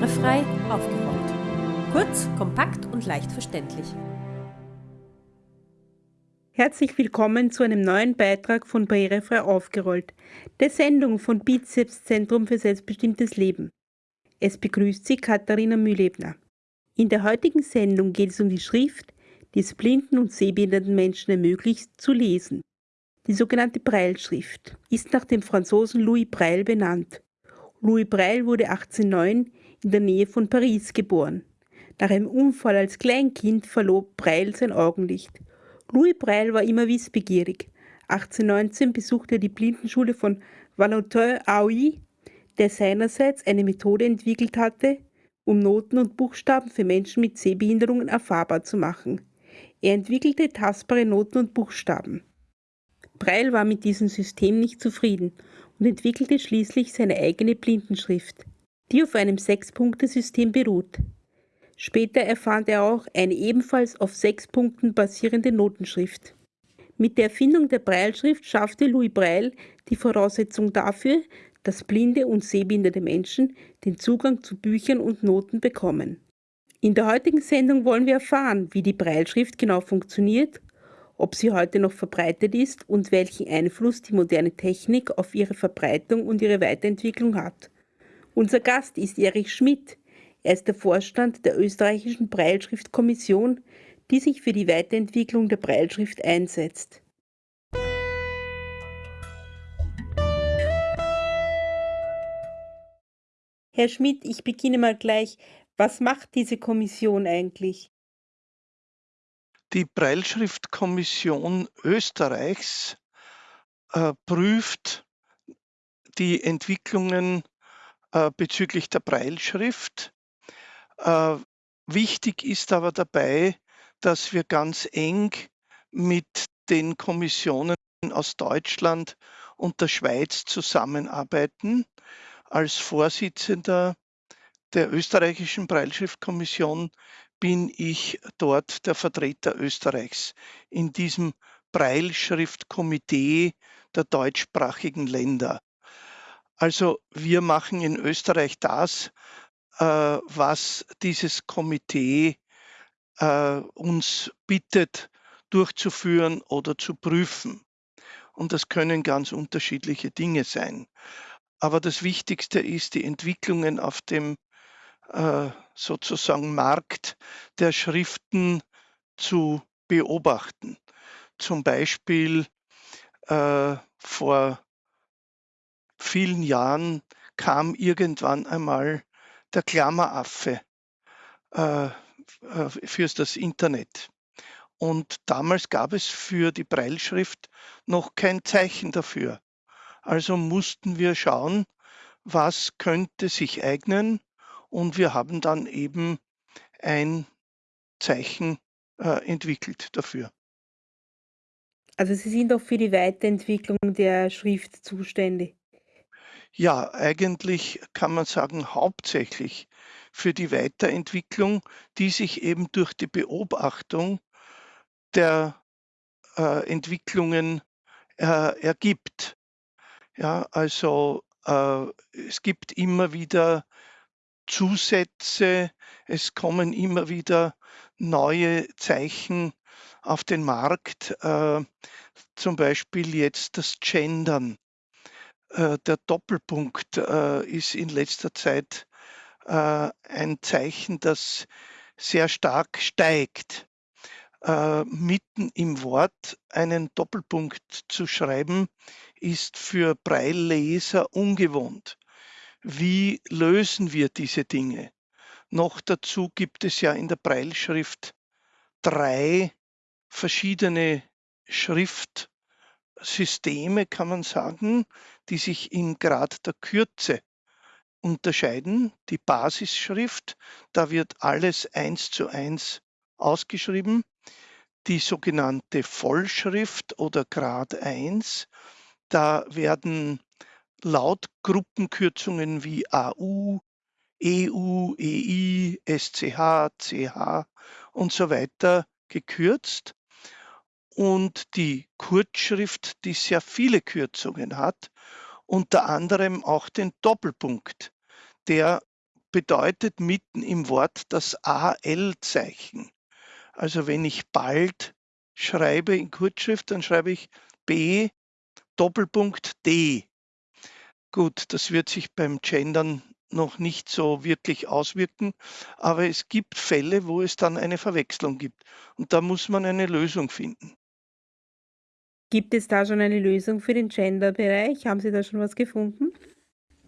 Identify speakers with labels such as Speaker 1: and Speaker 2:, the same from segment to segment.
Speaker 1: Barrierefrei aufgerollt. Kurz, kompakt und leicht verständlich.
Speaker 2: Herzlich willkommen zu einem neuen Beitrag von Barrierefrei aufgerollt, der Sendung von Bizeps Zentrum für selbstbestimmtes Leben. Es begrüßt Sie Katharina Mühlebner. In der heutigen Sendung geht es um die Schrift, die es blinden und sehbehinderten Menschen ermöglicht, zu lesen. Die sogenannte Breilschrift ist nach dem Franzosen Louis Breil benannt. Louis Breil wurde 1809 in der Nähe von Paris geboren. Nach einem Unfall als Kleinkind verlor Breil sein Augenlicht. Louis Breil war immer wissbegierig. 1819 besuchte er die Blindenschule von Valentin-Aui, der seinerseits eine Methode entwickelt hatte, um Noten und Buchstaben für Menschen mit Sehbehinderungen erfahrbar zu machen. Er entwickelte tastbare Noten und Buchstaben. Breil war mit diesem System nicht zufrieden und entwickelte schließlich seine eigene Blindenschrift, die auf einem Sechs-Punkte-System beruht. Später erfand er auch eine ebenfalls auf sechs Punkten basierende Notenschrift. Mit der Erfindung der Breilschrift schaffte Louis Breil die Voraussetzung dafür, dass blinde und sehbehinderte Menschen den Zugang zu Büchern und Noten bekommen. In der heutigen Sendung wollen wir erfahren, wie die Breilschrift genau funktioniert, ob sie heute noch verbreitet ist und welchen Einfluss die moderne Technik auf ihre Verbreitung und ihre Weiterentwicklung hat. Unser Gast ist Erich Schmidt. Er ist der Vorstand der österreichischen Breilschriftkommission, die sich für die Weiterentwicklung der Breilschrift einsetzt. Herr Schmidt, ich beginne mal gleich. Was macht diese Kommission eigentlich?
Speaker 3: Die Breilschriftkommission Österreichs äh, prüft die Entwicklungen äh, bezüglich der Breilschrift. Äh, wichtig ist aber dabei, dass wir ganz eng mit den Kommissionen aus Deutschland und der Schweiz zusammenarbeiten als Vorsitzender der österreichischen Breilschriftkommission bin ich dort der Vertreter Österreichs in diesem Breilschriftkomitee der deutschsprachigen Länder. Also wir machen in Österreich das, äh, was dieses Komitee äh, uns bittet durchzuführen oder zu prüfen. Und das können ganz unterschiedliche Dinge sein. Aber das Wichtigste ist die Entwicklungen auf dem äh, sozusagen Markt der Schriften zu beobachten. Zum Beispiel äh, vor vielen Jahren kam irgendwann einmal der Klammeraffe äh, äh fürs das Internet. Und damals gab es für die Breilschrift noch kein Zeichen dafür. Also mussten wir schauen, was könnte sich eignen und wir haben dann eben ein Zeichen äh, entwickelt dafür.
Speaker 2: Also Sie sind auch für die Weiterentwicklung der Schrift zuständig.
Speaker 3: Ja, eigentlich kann man sagen, hauptsächlich für die Weiterentwicklung, die sich eben durch die Beobachtung der äh, Entwicklungen äh, ergibt. Ja, also äh, es gibt immer wieder Zusätze, es kommen immer wieder neue Zeichen auf den Markt, äh, zum Beispiel jetzt das Gendern. Äh, der Doppelpunkt äh, ist in letzter Zeit äh, ein Zeichen, das sehr stark steigt. Mitten im Wort einen Doppelpunkt zu schreiben, ist für Breilleser ungewohnt. Wie lösen wir diese Dinge? Noch dazu gibt es ja in der Breilschrift drei verschiedene Schriftsysteme, kann man sagen, die sich in Grad der Kürze unterscheiden. Die Basisschrift, da wird alles eins zu eins ausgeschrieben die sogenannte Vollschrift oder Grad 1. Da werden Lautgruppenkürzungen wie AU, EU, EI, SCH, CH und so weiter gekürzt. Und die Kurzschrift, die sehr viele Kürzungen hat, unter anderem auch den Doppelpunkt, der bedeutet mitten im Wort das AL-Zeichen. Also wenn ich bald schreibe in Kurzschrift, dann schreibe ich B Doppelpunkt D. Gut, das wird sich beim Gendern noch nicht so wirklich auswirken, aber es gibt Fälle, wo es dann eine Verwechslung gibt und da muss man eine Lösung finden.
Speaker 2: Gibt es da schon eine Lösung für den Gender-Bereich? Haben Sie da schon was gefunden?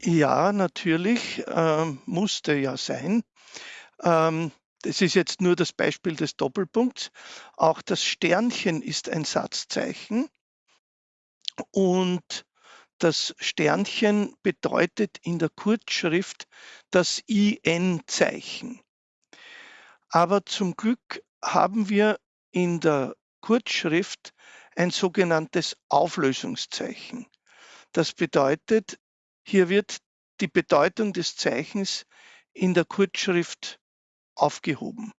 Speaker 3: Ja, natürlich, ähm, musste ja sein. Ähm, das ist jetzt nur das Beispiel des Doppelpunkts. Auch das Sternchen ist ein Satzzeichen und das Sternchen bedeutet in der Kurzschrift das IN-Zeichen. Aber zum Glück haben wir in der Kurzschrift ein sogenanntes Auflösungszeichen. Das bedeutet, hier wird die Bedeutung des Zeichens in der Kurzschrift aufgehoben.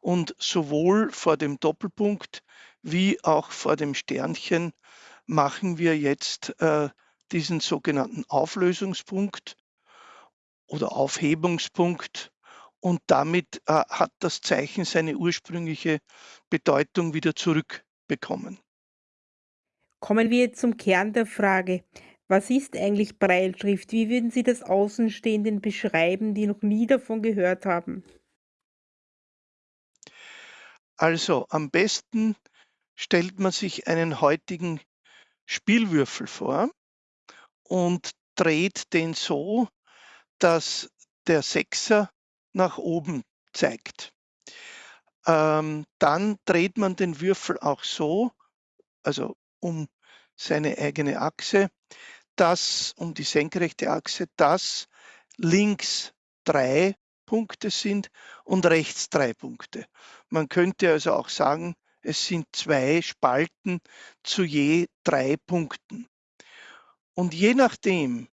Speaker 3: Und sowohl vor dem Doppelpunkt wie auch vor dem Sternchen machen wir jetzt äh, diesen sogenannten Auflösungspunkt oder Aufhebungspunkt und damit äh, hat das Zeichen seine ursprüngliche Bedeutung wieder zurückbekommen.
Speaker 2: Kommen wir zum Kern der Frage. Was ist eigentlich Breilschrift? Wie würden Sie das Außenstehenden beschreiben, die noch nie davon gehört haben?
Speaker 3: Also am besten stellt man sich einen heutigen Spielwürfel vor und dreht den so, dass der Sechser nach oben zeigt. Ähm, dann dreht man den Würfel auch so, also um seine eigene Achse, dass um die senkrechte Achse, dass links drei Punkte sind und rechts drei Punkte. Man könnte also auch sagen, es sind zwei Spalten zu je drei Punkten. Und je nachdem,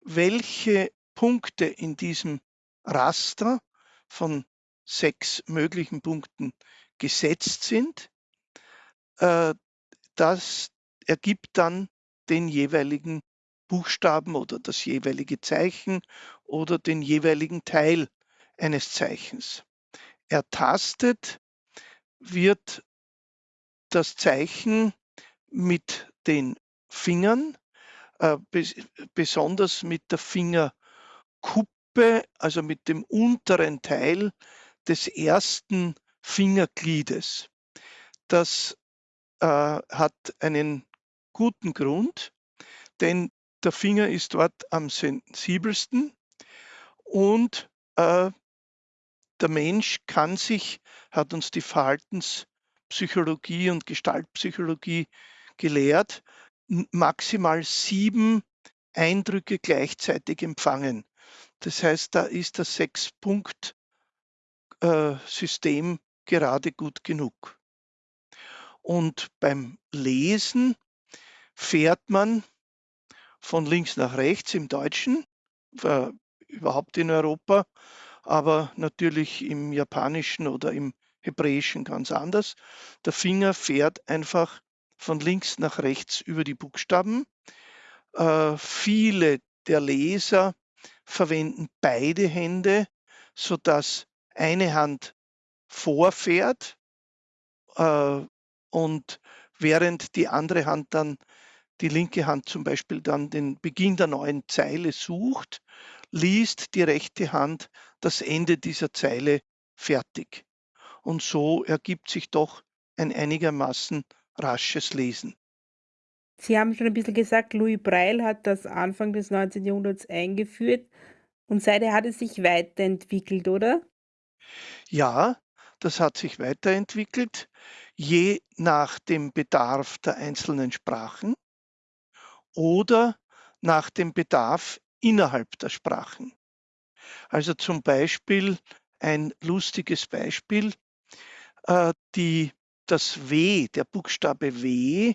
Speaker 3: welche Punkte in diesem Raster von sechs möglichen Punkten gesetzt sind, äh, das ergibt dann den jeweiligen Buchstaben oder das jeweilige Zeichen oder den jeweiligen Teil eines Zeichens. Ertastet wird das Zeichen mit den Fingern, äh, besonders mit der Fingerkuppe, also mit dem unteren Teil des ersten Fingergliedes. Das äh, hat einen guten Grund, denn der Finger ist dort am sensibelsten und äh, der Mensch kann sich, hat uns die Verhaltenspsychologie und Gestaltpsychologie gelehrt, maximal sieben Eindrücke gleichzeitig empfangen. Das heißt, da ist das Sechs-Punkt-System äh, gerade gut genug. Und beim Lesen fährt man von links nach rechts im Deutschen, äh, überhaupt in Europa, aber natürlich im Japanischen oder im Hebräischen ganz anders. Der Finger fährt einfach von links nach rechts über die Buchstaben. Äh, viele der Leser verwenden beide Hände, sodass eine Hand vorfährt äh, und während die andere Hand dann, die linke Hand zum Beispiel dann den Beginn der neuen Zeile sucht, liest die rechte Hand das Ende dieser Zeile fertig. Und so ergibt sich doch ein einigermaßen rasches Lesen.
Speaker 2: Sie haben schon ein bisschen gesagt, Louis Braille hat das Anfang des 19. Jahrhunderts eingeführt und seither hat es sich weiterentwickelt, oder?
Speaker 3: Ja, das hat sich weiterentwickelt, je nach dem Bedarf der einzelnen Sprachen oder nach dem Bedarf innerhalb der Sprachen. Also zum Beispiel ein lustiges Beispiel, äh, die, das W, der Buchstabe W,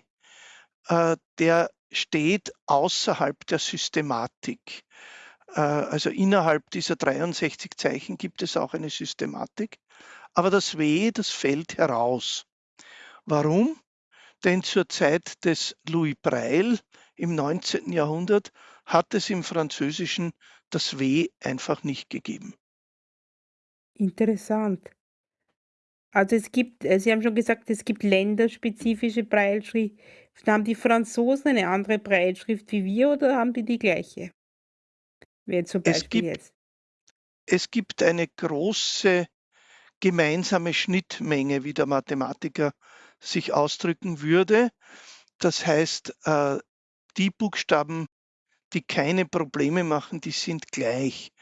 Speaker 3: äh, der steht außerhalb der Systematik. Äh, also innerhalb dieser 63 Zeichen gibt es auch eine Systematik, aber das W, das fällt heraus. Warum? Denn zur Zeit des Louis Braille im 19. Jahrhundert hat es im Französischen das W einfach nicht gegeben.
Speaker 2: Interessant. Also es gibt, äh, Sie haben schon gesagt, es gibt länderspezifische Brailleschriften. Haben die Franzosen eine andere Brailleschrift wie wir oder haben die die gleiche? Wäre zum
Speaker 3: Es
Speaker 2: Beispiel
Speaker 3: gibt,
Speaker 2: jetzt.
Speaker 3: es gibt eine große gemeinsame Schnittmenge, wie der Mathematiker sich ausdrücken würde. Das heißt, äh, die Buchstaben, die keine Probleme machen, die sind gleich.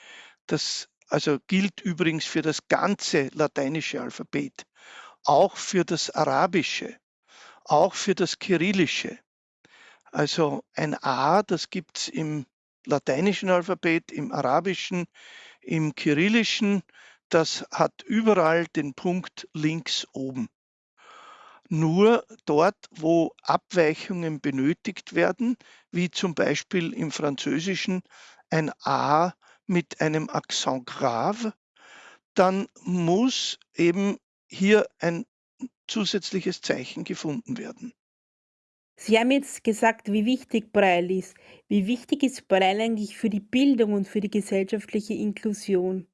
Speaker 3: Das also gilt übrigens für das ganze lateinische Alphabet, auch für das arabische, auch für das kyrillische. Also ein A, das gibt es im lateinischen Alphabet, im arabischen, im kyrillischen, das hat überall den Punkt links oben. Nur dort, wo Abweichungen benötigt werden, wie zum Beispiel im Französischen ein A mit einem Accent grave, dann muss eben hier ein zusätzliches Zeichen gefunden werden.
Speaker 2: Sie haben jetzt gesagt, wie wichtig Braille ist. Wie wichtig ist Braille eigentlich für die Bildung und für die gesellschaftliche Inklusion?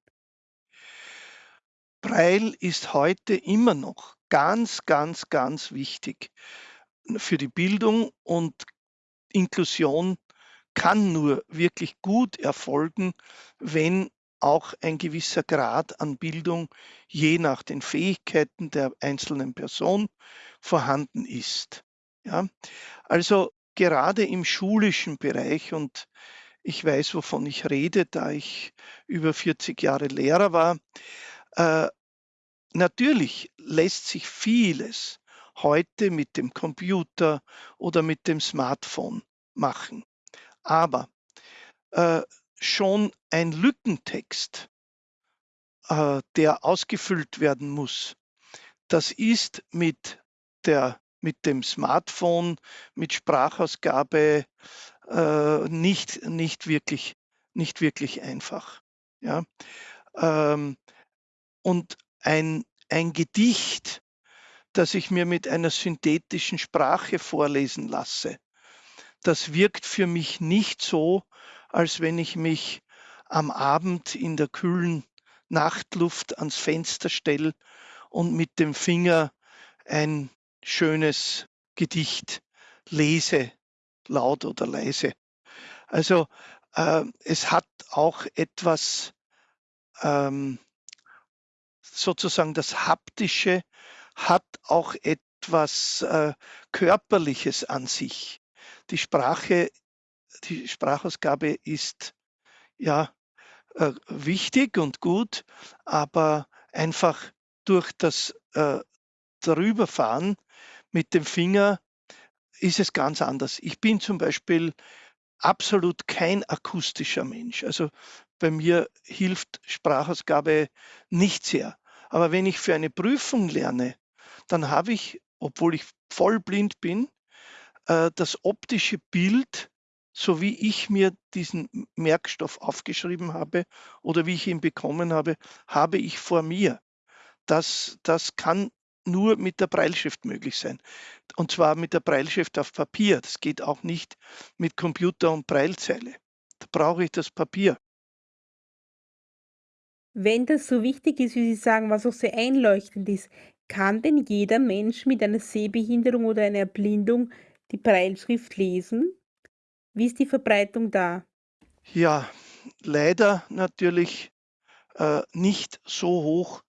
Speaker 3: Braille ist heute immer noch ganz, ganz, ganz wichtig für die Bildung und Inklusion kann nur wirklich gut erfolgen, wenn auch ein gewisser Grad an Bildung je nach den Fähigkeiten der einzelnen Person vorhanden ist. Ja? Also gerade im schulischen Bereich und ich weiß, wovon ich rede, da ich über 40 Jahre Lehrer war. Äh, natürlich lässt sich vieles heute mit dem Computer oder mit dem Smartphone machen. Aber äh, schon ein Lückentext, äh, der ausgefüllt werden muss, das ist mit, der, mit dem Smartphone, mit Sprachausgabe äh, nicht, nicht, wirklich, nicht wirklich einfach. Ja? Ähm, und ein, ein Gedicht, das ich mir mit einer synthetischen Sprache vorlesen lasse, das wirkt für mich nicht so, als wenn ich mich am Abend in der kühlen Nachtluft ans Fenster stelle und mit dem Finger ein schönes Gedicht lese, laut oder leise. Also äh, es hat auch etwas, ähm, sozusagen das Haptische hat auch etwas äh, Körperliches an sich die Sprache, die Sprachausgabe ist ja äh, wichtig und gut, aber einfach durch das äh, Darüberfahren mit dem Finger ist es ganz anders. Ich bin zum Beispiel absolut kein akustischer Mensch. Also bei mir hilft Sprachausgabe nicht sehr. Aber wenn ich für eine Prüfung lerne, dann habe ich, obwohl ich voll blind bin, äh, das optische Bild, so wie ich mir diesen Merkstoff aufgeschrieben habe oder wie ich ihn bekommen habe, habe ich vor mir. Das, das kann nur mit der Breilschrift möglich sein. Und zwar mit der Breilschrift auf Papier. Das geht auch nicht mit Computer und Breilzeile. Da brauche ich das Papier.
Speaker 2: Wenn das so wichtig ist, wie Sie sagen, was auch sehr einleuchtend ist, kann denn jeder Mensch mit einer Sehbehinderung oder einer Erblindung die Brailleschrift lesen? Wie ist die Verbreitung da?
Speaker 3: Ja, leider natürlich äh, nicht so hoch,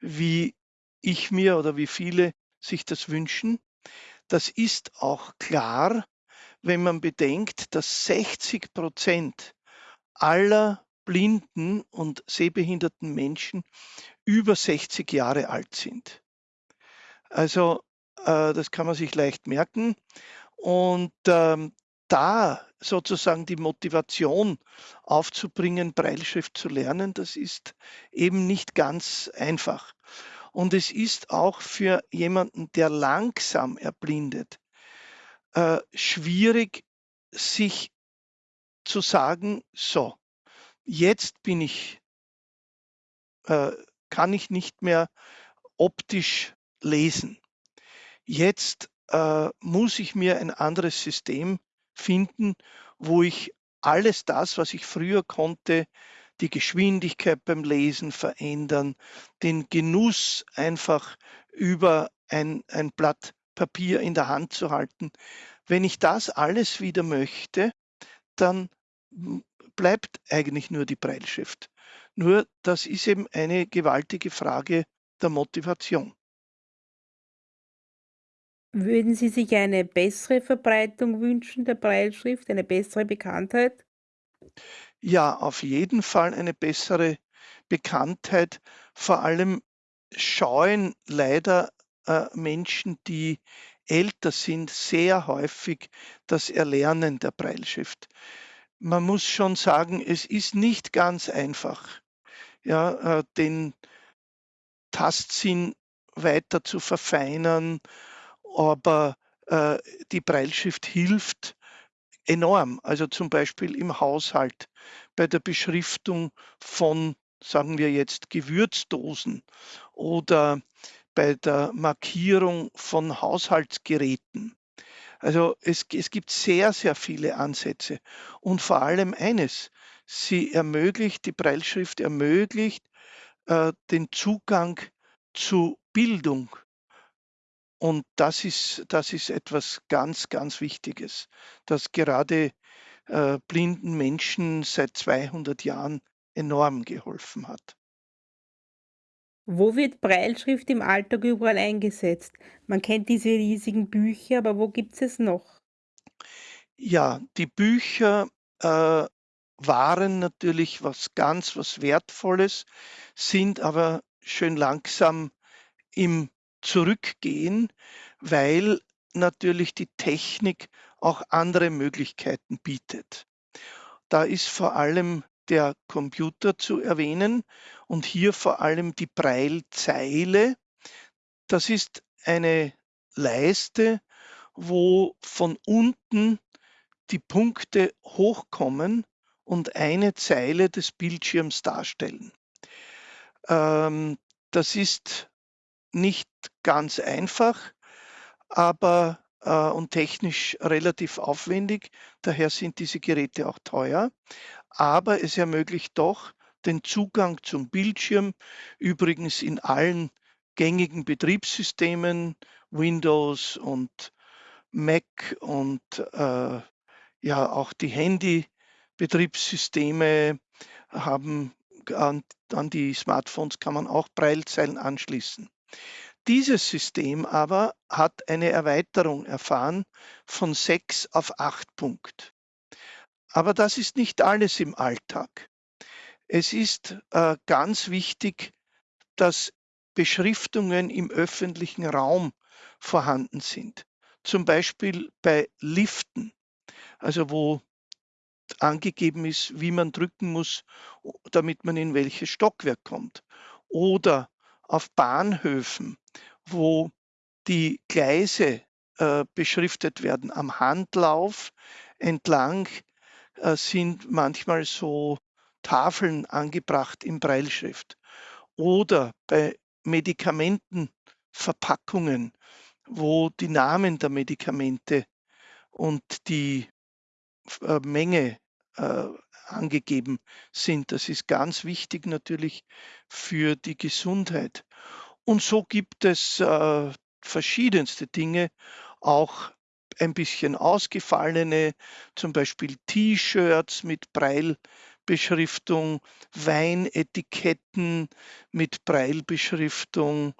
Speaker 3: wie ich mir oder wie viele sich das wünschen. Das ist auch klar, wenn man bedenkt, dass 60 Prozent aller blinden und sehbehinderten Menschen über 60 Jahre alt sind. Also äh, das kann man sich leicht merken. Und ähm, da sozusagen die Motivation aufzubringen, Breilschrift zu lernen, das ist eben nicht ganz einfach. Und es ist auch für jemanden, der langsam erblindet, äh, schwierig, sich zu sagen, so, jetzt bin ich, äh, kann ich nicht mehr optisch lesen. Jetzt äh, muss ich mir ein anderes System finden, wo ich alles das, was ich früher konnte, die Geschwindigkeit beim Lesen verändern, den Genuss einfach über ein, ein Blatt Papier in der Hand zu halten. Wenn ich das alles wieder möchte, dann bleibt eigentlich nur die Breilschrift. Nur das ist eben eine gewaltige Frage der Motivation.
Speaker 2: Würden Sie sich eine bessere Verbreitung wünschen der Breilschrift, eine bessere Bekanntheit?
Speaker 3: Ja, auf jeden Fall eine bessere Bekanntheit. Vor allem scheuen leider äh, Menschen, die älter sind, sehr häufig das Erlernen der Breilschrift. Man muss schon sagen, es ist nicht ganz einfach, ja, äh, den Tastsinn weiter zu verfeinern, aber äh, die Breilschrift hilft enorm. Also zum Beispiel im Haushalt bei der Beschriftung von, sagen wir jetzt, Gewürzdosen oder bei der Markierung von Haushaltsgeräten. Also es, es gibt sehr, sehr viele Ansätze. Und vor allem eines, sie ermöglicht, die Breilschrift ermöglicht äh, den Zugang zu Bildung. Und das ist, das ist etwas ganz, ganz Wichtiges, das gerade äh, blinden Menschen seit 200 Jahren enorm geholfen hat.
Speaker 2: Wo wird Breilschrift im Alltag überall eingesetzt? Man kennt diese riesigen Bücher, aber wo gibt es es noch?
Speaker 3: Ja, die Bücher äh, waren natürlich was ganz was Wertvolles, sind aber schön langsam im Zurückgehen, weil natürlich die Technik auch andere Möglichkeiten bietet. Da ist vor allem der Computer zu erwähnen und hier vor allem die Braillezeile. Das ist eine Leiste, wo von unten die Punkte hochkommen und eine Zeile des Bildschirms darstellen. Ähm, das ist nicht ganz einfach, aber äh, und technisch relativ aufwendig. Daher sind diese Geräte auch teuer aber es ermöglicht doch den Zugang zum Bildschirm, übrigens in allen gängigen Betriebssystemen, Windows und Mac und äh, ja auch die Handy-Betriebssysteme haben an, an die Smartphones kann man auch Braillezeilen anschließen. Dieses System aber hat eine Erweiterung erfahren von 6 auf 8 Punkt. Aber das ist nicht alles im Alltag. Es ist äh, ganz wichtig, dass Beschriftungen im öffentlichen Raum vorhanden sind. Zum Beispiel bei Liften, also wo angegeben ist, wie man drücken muss, damit man in welches Stockwerk kommt. Oder auf Bahnhöfen, wo die Gleise äh, beschriftet werden am Handlauf entlang sind manchmal so Tafeln angebracht in Breilschrift. Oder bei Medikamentenverpackungen, wo die Namen der Medikamente und die äh, Menge äh, angegeben sind. Das ist ganz wichtig natürlich für die Gesundheit. Und so gibt es äh, verschiedenste Dinge, auch ein bisschen ausgefallene, zum Beispiel T-Shirts mit Breilbeschriftung, Weinetiketten mit Breilbeschriftung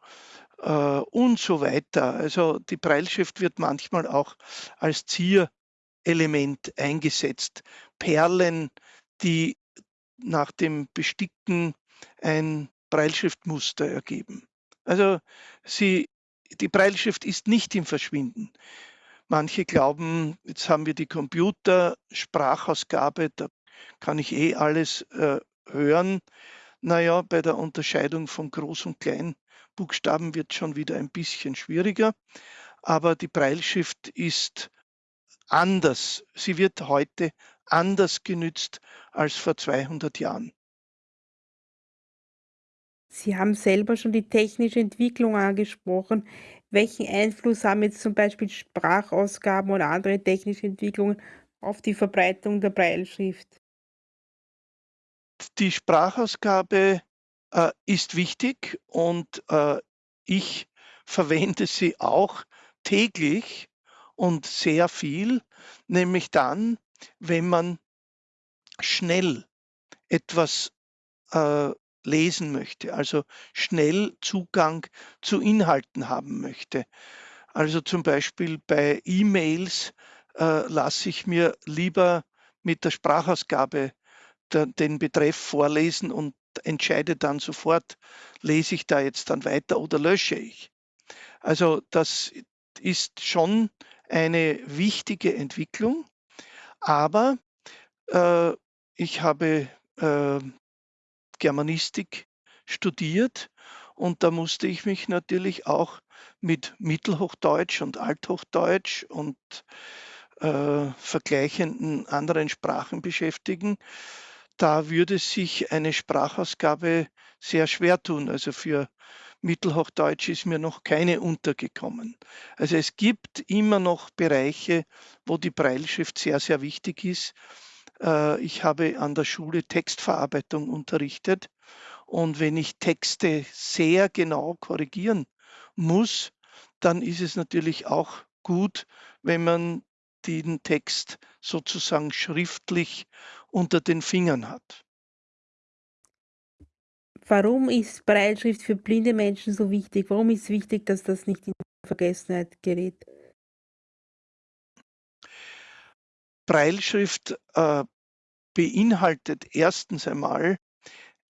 Speaker 3: äh, und so weiter. Also die Breilschrift wird manchmal auch als Zierelement eingesetzt. Perlen, die nach dem Besticken ein Breilschriftmuster ergeben. Also sie, die Breilschrift ist nicht im Verschwinden. Manche glauben, jetzt haben wir die Computersprachausgabe, da kann ich eh alles äh, hören. Naja, bei der Unterscheidung von Groß- und Kleinbuchstaben wird schon wieder ein bisschen schwieriger. Aber die Breilschrift ist anders. Sie wird heute anders genützt als vor 200 Jahren.
Speaker 2: Sie haben selber schon die technische Entwicklung angesprochen. Welchen Einfluss haben jetzt zum Beispiel Sprachausgaben oder andere technische Entwicklungen auf die Verbreitung der Brailleschrift?
Speaker 3: Die Sprachausgabe äh, ist wichtig und äh, ich verwende sie auch täglich und sehr viel, nämlich dann, wenn man schnell etwas äh, lesen möchte, also schnell Zugang zu Inhalten haben möchte. Also zum Beispiel bei E-Mails äh, lasse ich mir lieber mit der Sprachausgabe der, den Betreff vorlesen und entscheide dann sofort, lese ich da jetzt dann weiter oder lösche ich. Also das ist schon eine wichtige Entwicklung, aber äh, ich habe äh, Germanistik studiert und da musste ich mich natürlich auch mit Mittelhochdeutsch und Althochdeutsch und äh, vergleichenden anderen Sprachen beschäftigen. Da würde sich eine Sprachausgabe sehr schwer tun. Also für Mittelhochdeutsch ist mir noch keine untergekommen. Also es gibt immer noch Bereiche, wo die Breilschrift sehr, sehr wichtig ist. Äh, ich habe an der Schule Textverarbeitung unterrichtet und wenn ich Texte sehr genau korrigieren muss, dann ist es natürlich auch gut, wenn man den Text sozusagen schriftlich unter den Fingern hat.
Speaker 2: Warum ist Breitschrift für blinde Menschen so wichtig? Warum ist es wichtig, dass das nicht in Vergessenheit gerät?
Speaker 3: Breilschrift äh, beinhaltet erstens einmal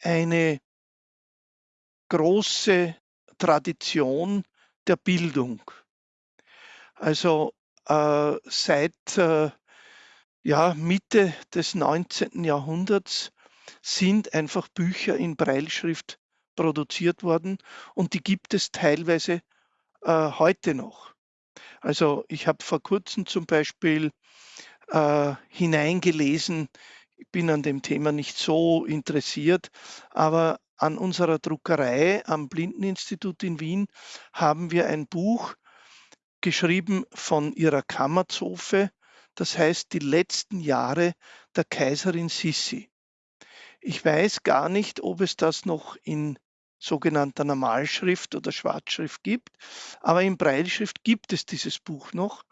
Speaker 3: eine große Tradition der Bildung. Also äh, seit äh, ja, Mitte des 19. Jahrhunderts sind einfach Bücher in Breilschrift produziert worden und die gibt es teilweise äh, heute noch. Also ich habe vor kurzem zum Beispiel äh, hineingelesen, ich bin an dem Thema nicht so interessiert, aber an unserer Druckerei am Blindeninstitut in Wien haben wir ein Buch geschrieben von ihrer Kammerzofe, das heißt die letzten Jahre der Kaiserin Sissi. Ich weiß gar nicht, ob es das noch in sogenannter Normalschrift oder Schwarzschrift gibt, aber in Breilschrift gibt es dieses Buch noch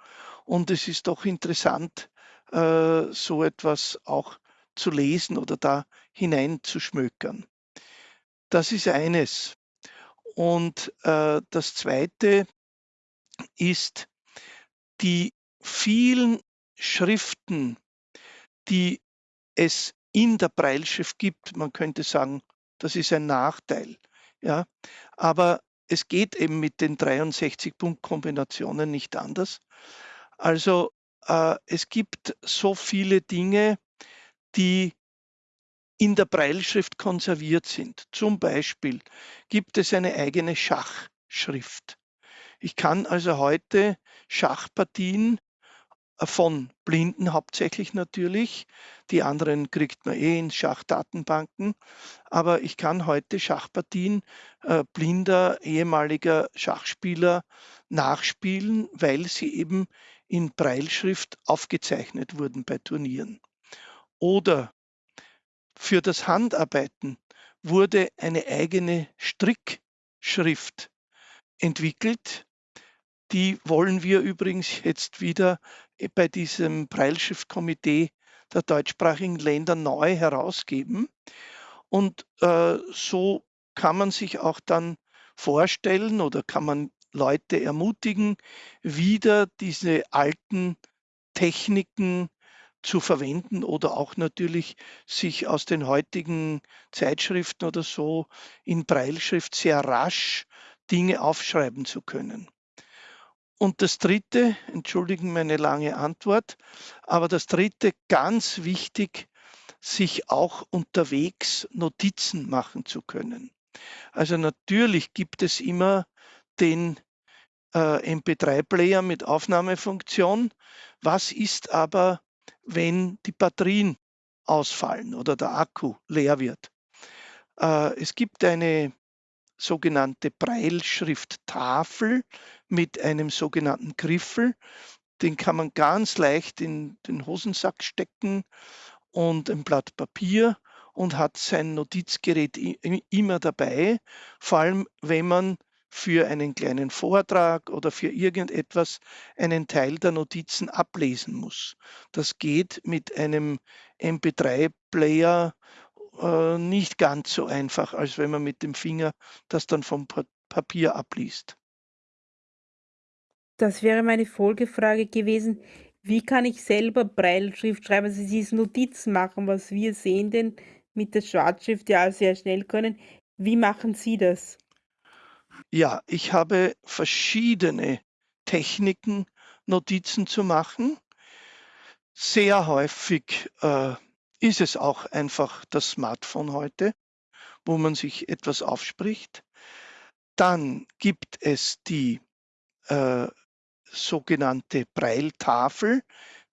Speaker 3: und es ist doch interessant, äh, so etwas auch zu lesen oder da hineinzuschmökern. Das ist eines. Und äh, das Zweite ist die vielen Schriften, die es in der Breilschrift gibt. Man könnte sagen, das ist ein Nachteil. Ja? Aber es geht eben mit den 63 Punktkombinationen nicht anders. Also äh, es gibt so viele Dinge, die in der Breilschrift konserviert sind. Zum Beispiel gibt es eine eigene Schachschrift. Ich kann also heute Schachpartien äh, von Blinden hauptsächlich natürlich. Die anderen kriegt man eh in Schachdatenbanken. Aber ich kann heute Schachpartien äh, blinder ehemaliger Schachspieler nachspielen, weil sie eben in Breilschrift aufgezeichnet wurden bei Turnieren. Oder für das Handarbeiten wurde eine eigene Strickschrift entwickelt. Die wollen wir übrigens jetzt wieder bei diesem Breilschriftkomitee der deutschsprachigen Länder neu herausgeben. Und äh, so kann man sich auch dann vorstellen oder kann man Leute ermutigen, wieder diese alten Techniken zu verwenden oder auch natürlich sich aus den heutigen Zeitschriften oder so in Breilschrift sehr rasch Dinge aufschreiben zu können. Und das Dritte, entschuldigen meine lange Antwort, aber das Dritte, ganz wichtig, sich auch unterwegs Notizen machen zu können. Also natürlich gibt es immer den äh, MP3-Player mit Aufnahmefunktion. Was ist aber, wenn die Batterien ausfallen oder der Akku leer wird? Äh, es gibt eine sogenannte Breilschrifttafel mit einem sogenannten Griffel. Den kann man ganz leicht in den Hosensack stecken und ein Blatt Papier und hat sein Notizgerät immer dabei, vor allem wenn man für einen kleinen Vortrag oder für irgendetwas einen Teil der Notizen ablesen muss. Das geht mit einem MP3-Player äh, nicht ganz so einfach, als wenn man mit dem Finger das dann vom Papier abliest.
Speaker 2: Das wäre meine Folgefrage gewesen. Wie kann ich selber Breilschrift schreiben, also diese Notizen machen, was wir sehen denn mit der Schwarzschrift ja sehr schnell können. Wie machen Sie das?
Speaker 3: Ja, ich habe verschiedene Techniken, Notizen zu machen. Sehr häufig äh, ist es auch einfach das Smartphone heute, wo man sich etwas aufspricht. Dann gibt es die äh, sogenannte Braille-Tafel,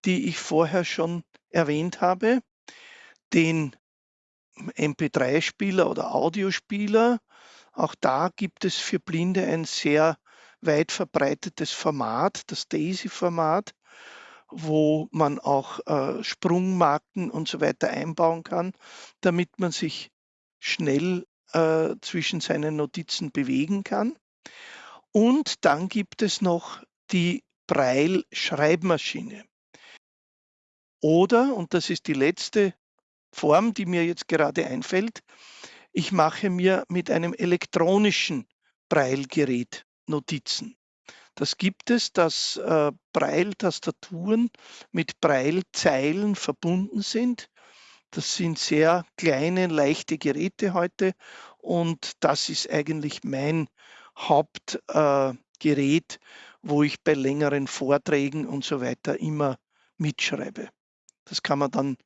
Speaker 3: die ich vorher schon erwähnt habe, den MP3-Spieler oder Audiospieler. Auch da gibt es für Blinde ein sehr weit verbreitetes Format, das DAISY-Format, wo man auch äh, Sprungmarken und so weiter einbauen kann, damit man sich schnell äh, zwischen seinen Notizen bewegen kann. Und dann gibt es noch die Braille-Schreibmaschine. Oder, und das ist die letzte Form, die mir jetzt gerade einfällt, ich mache mir mit einem elektronischen Braille-Gerät Notizen. Das gibt es, dass äh, Braille-Tastaturen mit Braille-Zeilen verbunden sind. Das sind sehr kleine, leichte Geräte heute und das ist eigentlich mein Hauptgerät, äh, wo ich bei längeren Vorträgen und so weiter immer mitschreibe. Das kann man dann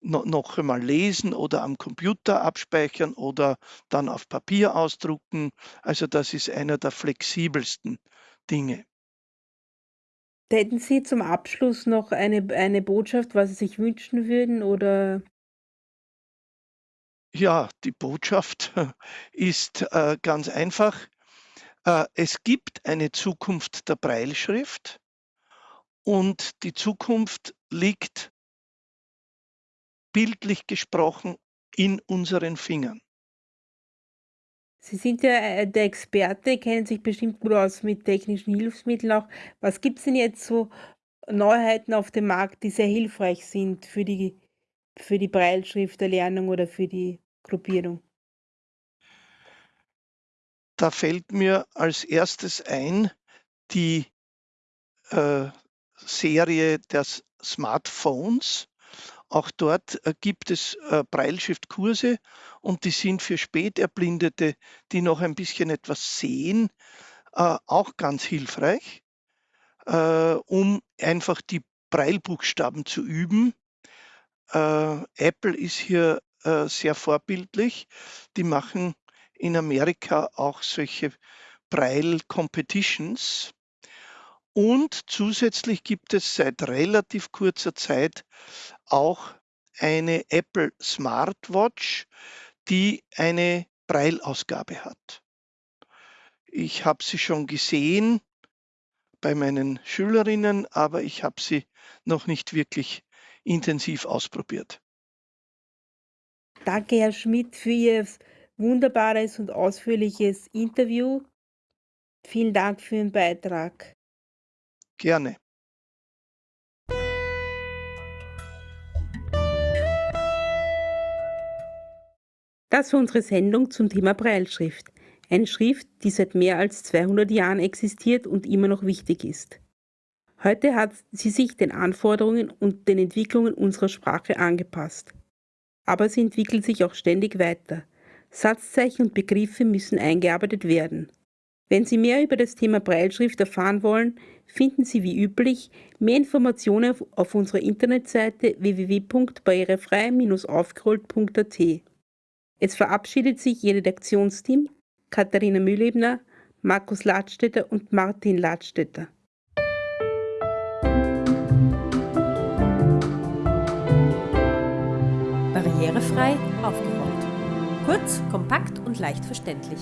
Speaker 3: noch einmal lesen oder am Computer abspeichern oder dann auf Papier ausdrucken. Also das ist einer der flexibelsten Dinge.
Speaker 2: Hätten Sie zum Abschluss noch eine, eine Botschaft, was Sie sich wünschen würden oder?
Speaker 3: Ja, die Botschaft ist äh, ganz einfach. Äh, es gibt eine Zukunft der Breilschrift und die Zukunft liegt bildlich gesprochen in unseren Fingern.
Speaker 2: Sie sind ja äh, der Experte, kennen sich bestimmt gut aus mit technischen Hilfsmitteln auch. Was gibt es denn jetzt so Neuheiten auf dem Markt, die sehr hilfreich sind für die, für die Breilschrifterlernung oder für die Gruppierung?
Speaker 3: Da fällt mir als erstes ein die äh, Serie der Smartphones. Auch dort äh, gibt es äh, Brailleschriftkurse und die sind für Späterblindete, die noch ein bisschen etwas sehen, äh, auch ganz hilfreich, um einfach die Breilbuchstaben zu üben. Apple ist hier sehr vorbildlich. Die machen in Amerika auch solche Braille Competitions. Und zusätzlich gibt es seit relativ kurzer Zeit auch eine Apple Smartwatch, die eine Braille-Ausgabe hat. Ich habe sie schon gesehen bei meinen Schülerinnen, aber ich habe sie noch nicht wirklich intensiv ausprobiert.
Speaker 2: Danke, Herr Schmidt, für Ihr wunderbares und ausführliches Interview. Vielen Dank für Ihren Beitrag.
Speaker 3: Gerne.
Speaker 2: Das war unsere Sendung zum Thema Breilschrift. Eine Schrift, die seit mehr als 200 Jahren existiert und immer noch wichtig ist. Heute hat sie sich den Anforderungen und den Entwicklungen unserer Sprache angepasst. Aber sie entwickelt sich auch ständig weiter. Satzzeichen und Begriffe müssen eingearbeitet werden. Wenn Sie mehr über das Thema Breilschrift erfahren wollen, finden Sie wie üblich mehr Informationen auf unserer Internetseite www.barrierefrei-aufgerollt.at. Es verabschiedet sich Ihr Redaktionsteam Katharina Mühlebner, Markus Ladstätter und Martin Ladstätter.
Speaker 1: Barrierefrei aufgerollt. Kurz, kompakt und leicht verständlich.